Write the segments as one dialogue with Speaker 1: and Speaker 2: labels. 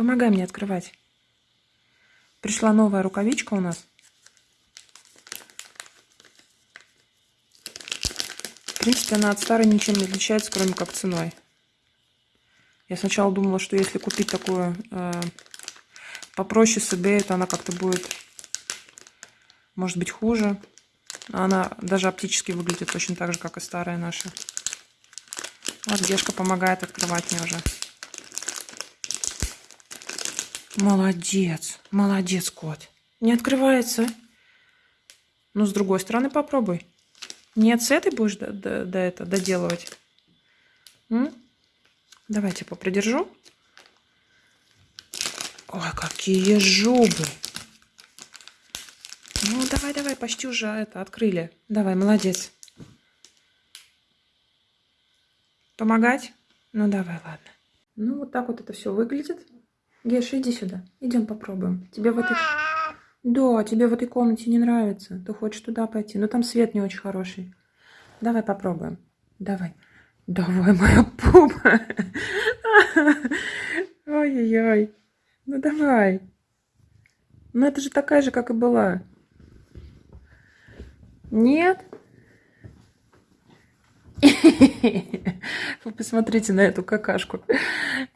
Speaker 1: Помогай мне открывать. Пришла новая рукавичка у нас. В принципе, она от старой ничем не отличается, кроме как ценой. Я сначала думала, что если купить такую э, попроще с eBay, то она как-то будет, может быть, хуже. Она даже оптически выглядит точно так же, как и старая наша. Вот Гешка помогает открывать мне уже. Молодец, молодец, кот. Не открывается. Ну, с другой стороны попробуй. Нет, с этой будешь до, до, до это доделывать. М? Давайте попридержу. Ой, какие жубы. Ну, давай, давай, почти уже это открыли. Давай, молодец. Помогать? Ну, давай, ладно. Ну, вот так вот это все выглядит. Геша, иди сюда. Идем попробуем. Тебе в этой... Да, тебе в этой комнате не нравится. Ты хочешь туда пойти. Но там свет не очень хороший. Давай попробуем. Давай. Давай, моя пупа. Ой-ой-ой. Ну давай. Ну это же такая же, как и была. Нет? Вы посмотрите на эту какашку.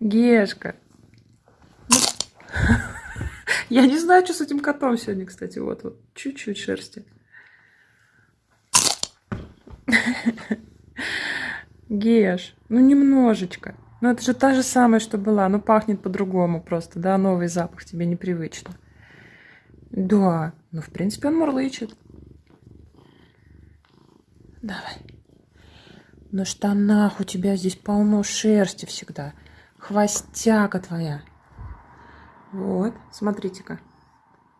Speaker 1: Гешка. Я не знаю, что с этим котом сегодня, кстати. Вот, вот, чуть-чуть шерсти. Геш, ну немножечко. Ну это же та же самая, что была. Ну пахнет по-другому просто, да, новый запах тебе непривычно. Да, ну в принципе он мурлычет. Давай. На штанах у тебя здесь полно шерсти всегда. Хвостяка твоя. Вот, смотрите-ка.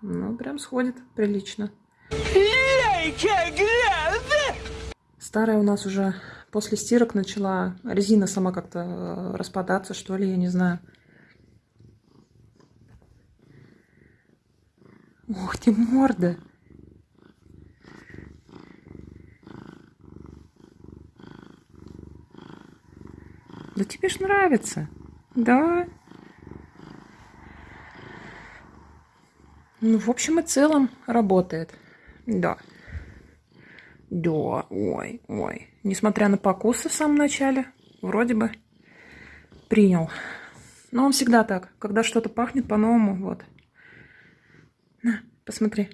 Speaker 1: Ну, прям сходит прилично. Старая у нас уже после стирок начала резина сама как-то э, распадаться, что ли, я не знаю. Ух ты, морда! Да тебе ж нравится, да? Ну, в общем и целом работает. Да. Да, ой, ой. Несмотря на покусы в самом начале, вроде бы принял. Но он всегда так. Когда что-то пахнет по-новому, вот. На, посмотри.